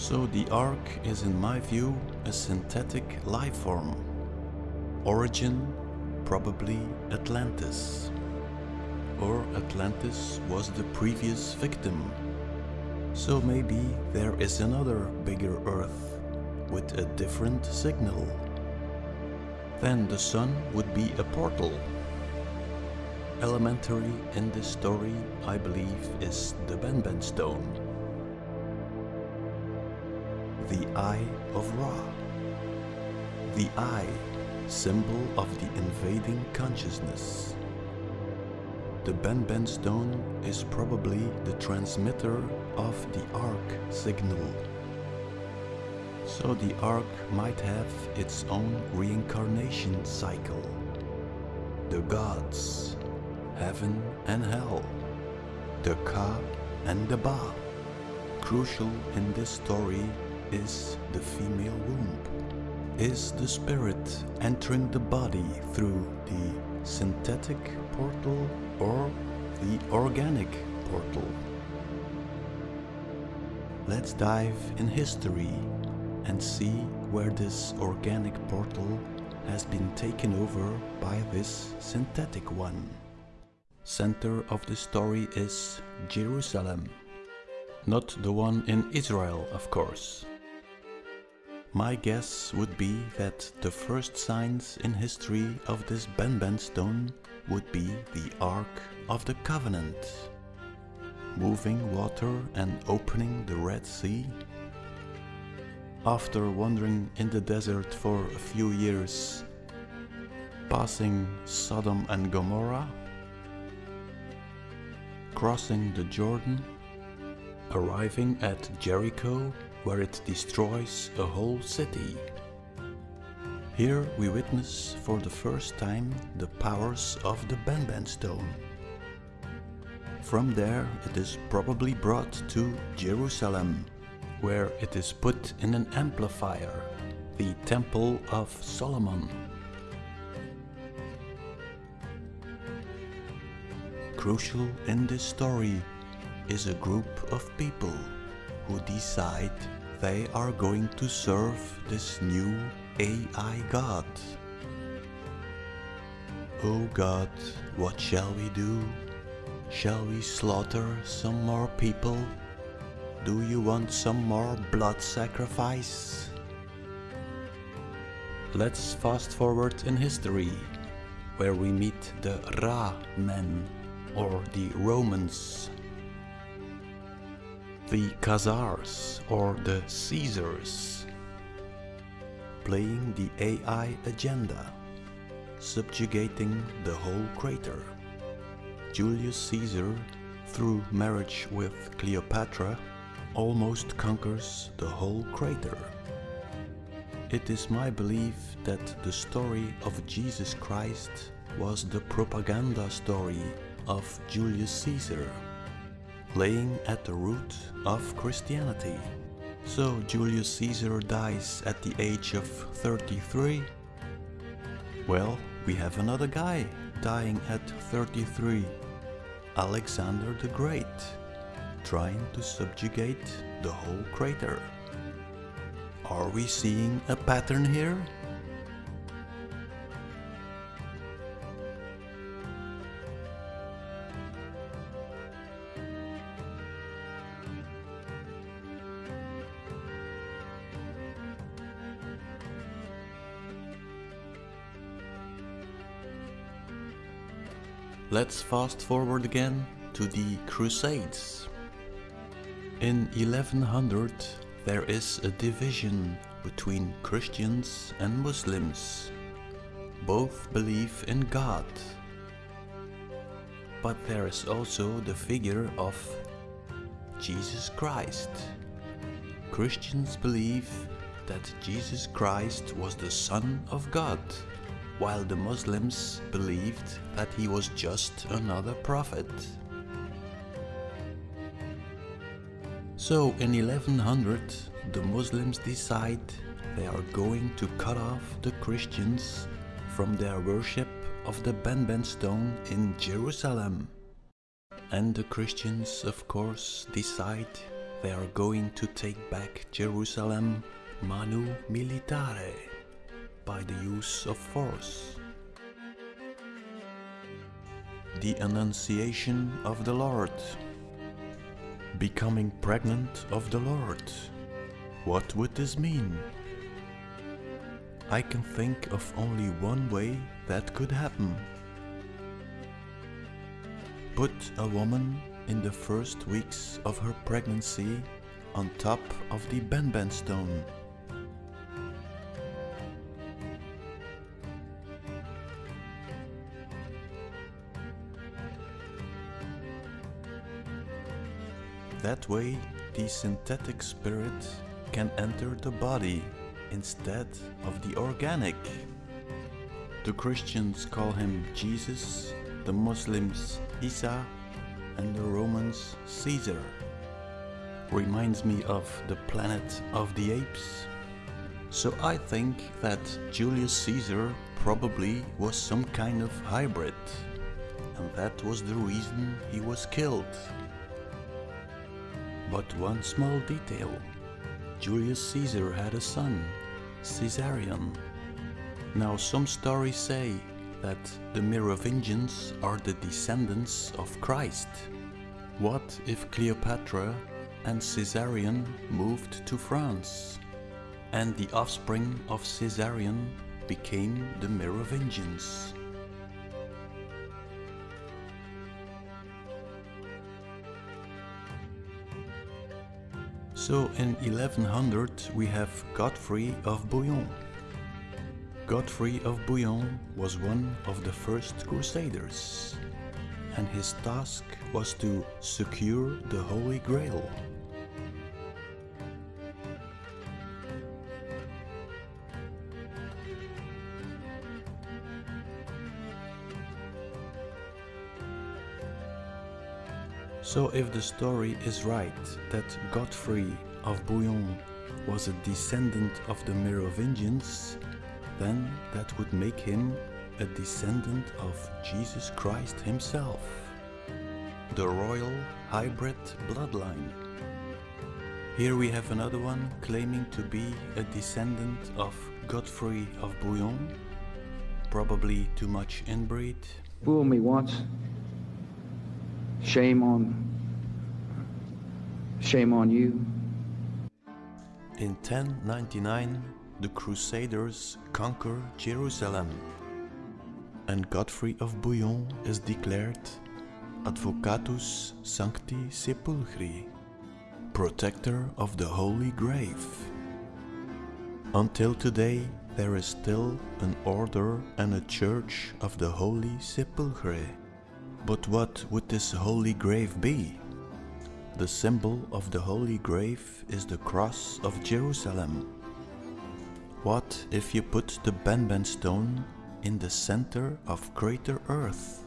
So the Ark is in my view a synthetic life form. Origin probably Atlantis. Or Atlantis was the previous victim. So maybe there is another bigger Earth with a different signal. Then the sun would be a portal. Elementary in this story, I believe, is the Benben stone. The Eye of Ra. The Eye, symbol of the invading consciousness. The Benben stone is probably the transmitter of the Ark signal. So the Ark might have its own reincarnation cycle. The gods, heaven and hell, the Ka and the Ba. Crucial in this story is the female womb. Is the spirit entering the body through the synthetic portal or the organic portal? Let's dive in history and see where this organic portal has been taken over by this synthetic one. Center of the story is Jerusalem. Not the one in Israel, of course. My guess would be that the first signs in history of this Benben stone would be the Ark of the Covenant. Moving water and opening the Red Sea. After wandering in the desert for a few years, passing Sodom and Gomorrah, crossing the Jordan, arriving at Jericho where it destroys a whole city. Here we witness for the first time the powers of the Benben stone. From there it is probably brought to Jerusalem, where it is put in an amplifier, the Temple of Solomon. Crucial in this story is a group of people who decide they are going to serve this new AI God. Oh God, what shall we do? Shall we slaughter some more people? Do you want some more blood sacrifice? Let's fast forward in history, where we meet the Ra men, or the Romans the Khazars or the Caesars, playing the AI agenda, subjugating the whole crater. Julius Caesar, through marriage with Cleopatra, almost conquers the whole crater. It is my belief that the story of Jesus Christ was the propaganda story of Julius Caesar laying at the root of Christianity. So Julius Caesar dies at the age of 33. Well, we have another guy dying at 33. Alexander the Great, trying to subjugate the whole crater. Are we seeing a pattern here? Let's fast forward again to the Crusades. In 1100 there is a division between Christians and Muslims. Both believe in God. But there is also the figure of Jesus Christ. Christians believe that Jesus Christ was the Son of God while the Muslims believed that he was just another prophet. So in 1100 the Muslims decide they are going to cut off the Christians from their worship of the Benben stone in Jerusalem. And the Christians of course decide they are going to take back Jerusalem manu militare by the use of force. The Annunciation of the Lord Becoming pregnant of the Lord. What would this mean? I can think of only one way that could happen. Put a woman in the first weeks of her pregnancy on top of the Benben stone. That way, the synthetic spirit can enter the body instead of the organic. The Christians call him Jesus, the Muslims Isa, and the Romans Caesar. Reminds me of the planet of the apes. So I think that Julius Caesar probably was some kind of hybrid, and that was the reason he was killed. But one small detail. Julius Caesar had a son, Caesarion. Now some stories say that the Merovingians are the descendants of Christ. What if Cleopatra and Caesarion moved to France? And the offspring of Caesarion became the Merovingians. So in 1100 we have Godfrey of Bouillon. Godfrey of Bouillon was one of the first crusaders and his task was to secure the Holy Grail. So if the story is right that Godfrey of Bouillon was a descendant of the Merovingians, then that would make him a descendant of Jesus Christ himself. The royal hybrid bloodline. Here we have another one claiming to be a descendant of Godfrey of Bouillon. Probably too much inbreed. Fool me once. Shame on shame on you. In 1099, the Crusaders conquer Jerusalem, and Godfrey of Bouillon is declared Advocatus Sancti Sepulchri, protector of the Holy Grave. Until today, there is still an order and a church of the Holy Sepulchre. But what would this holy grave be? The symbol of the holy grave is the cross of Jerusalem. What if you put the Benben stone in the center of Crater Earth?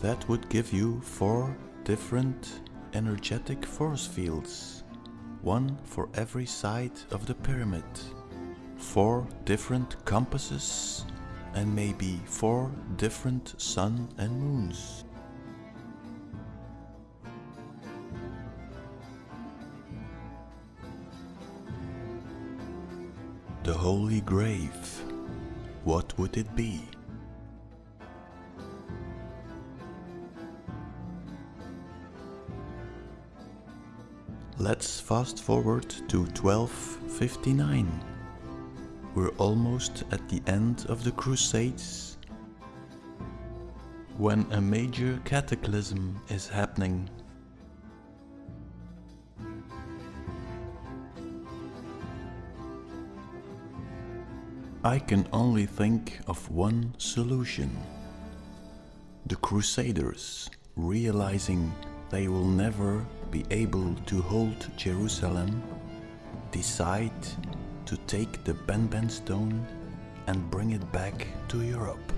That would give you four different energetic force fields, one for every side of the pyramid, four different compasses and maybe four different sun and moons. The Holy Grave. What would it be? Let's fast forward to 1259. We're almost at the end of the Crusades when a major cataclysm is happening. I can only think of one solution. The Crusaders, realizing they will never be able to hold Jerusalem, decide to take the Benben stone and bring it back to Europe.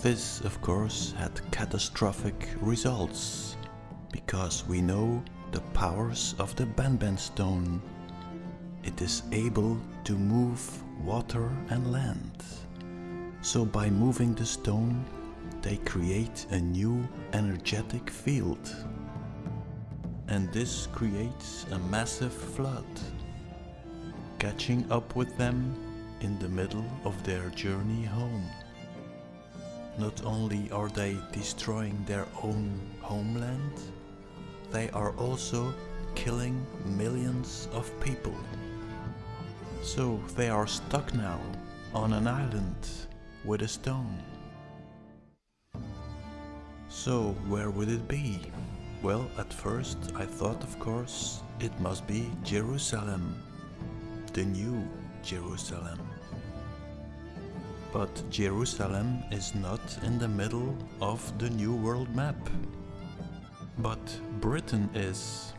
This, of course, had catastrophic results, because we know the powers of the Benben stone. It is able to move water and land. So by moving the stone, they create a new energetic field. And this creates a massive flood, catching up with them in the middle of their journey home. Not only are they destroying their own homeland, they are also killing millions of people. So they are stuck now on an island with a stone. So where would it be? Well, at first I thought of course it must be Jerusalem. The new Jerusalem. But Jerusalem is not in the middle of the New World map. But Britain is.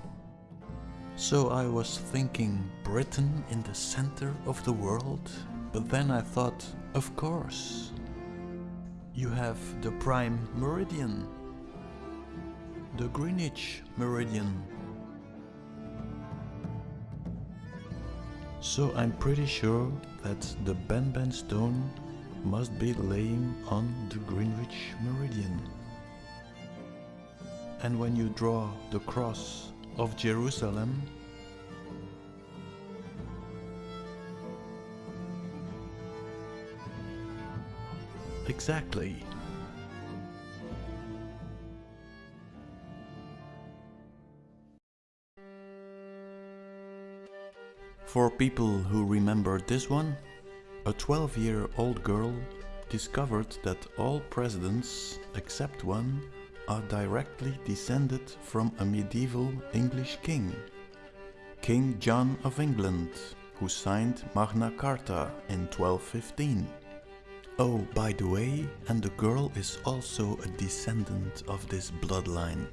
So I was thinking Britain in the center of the world, but then I thought, of course. You have the prime meridian, the Greenwich meridian. So I'm pretty sure that the Benben stone must be laying on the Greenwich meridian. And when you draw the cross of Jerusalem, exactly. For people who remember this one, a 12 year old girl discovered that all presidents, except one, are directly descended from a medieval English king, King John of England, who signed Magna Carta in 1215. Oh, by the way, and the girl is also a descendant of this bloodline.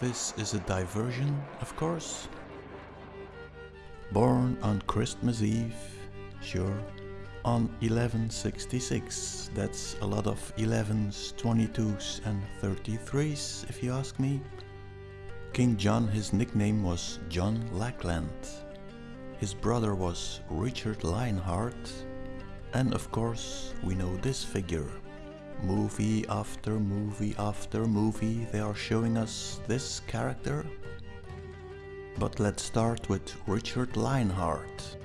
This is a diversion, of course. Born on Christmas Eve, sure, on 1166. That's a lot of 11s, 22s and 33s if you ask me. King John, his nickname was John Lackland. His brother was Richard Lionheart. And of course, we know this figure. Movie after movie after movie, they are showing us this character. But let's start with Richard Lionheart.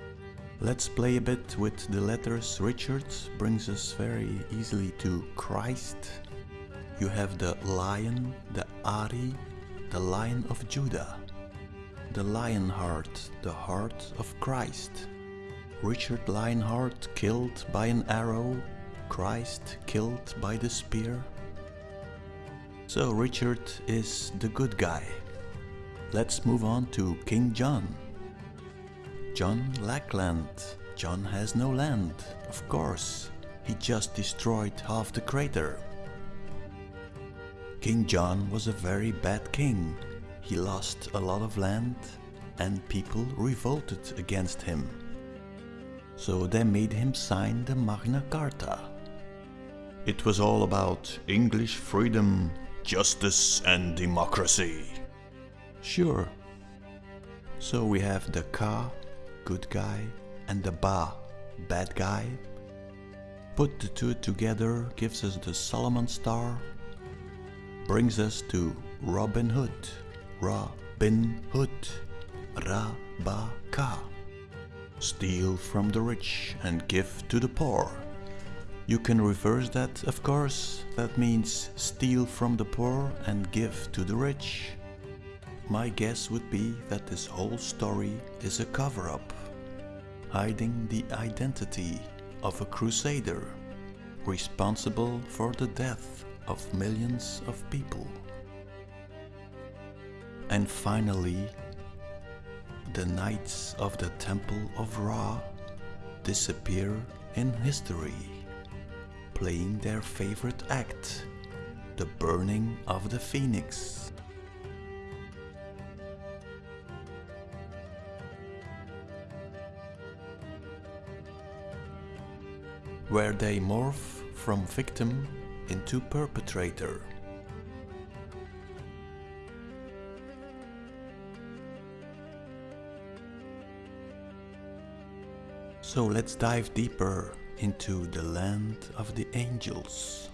Let's play a bit with the letters. Richard brings us very easily to Christ. You have the lion, the Ari, the lion of Judah. The lion heart, the heart of Christ. Richard Lionheart killed by an arrow, Christ killed by the spear. So Richard is the good guy. Let's move on to King John. John Lackland. John has no land, of course. He just destroyed half the crater. King John was a very bad king. He lost a lot of land and people revolted against him. So they made him sign the Magna Carta. It was all about English freedom, justice and democracy. Sure. So we have the Ka good guy, and the Ba, bad guy. Put the two together gives us the Solomon Star, brings us to Robin Hood, Ra-Bin Hood, Ra-Ba-Ka. Steal from the rich and give to the poor. You can reverse that, of course. That means steal from the poor and give to the rich. My guess would be that this whole story is a cover-up, hiding the identity of a crusader responsible for the death of millions of people. And finally, the Knights of the Temple of Ra disappear in history, playing their favorite act, the burning of the phoenix. Where they morph from victim into perpetrator. So let's dive deeper into the land of the angels.